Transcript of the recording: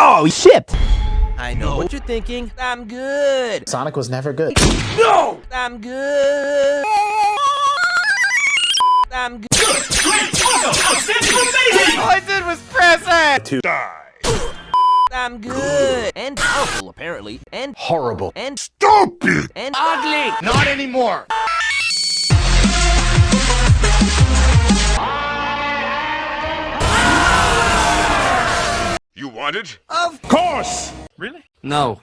Oh, shit! I know what you're thinking. I'm good. Sonic was never good. No! I'm good. I'm good. All I did was press it! To die. I'm good. And powerful, apparently. And horrible. and Stupid! and ugly. Not anymore. You? Of Course! Really? no.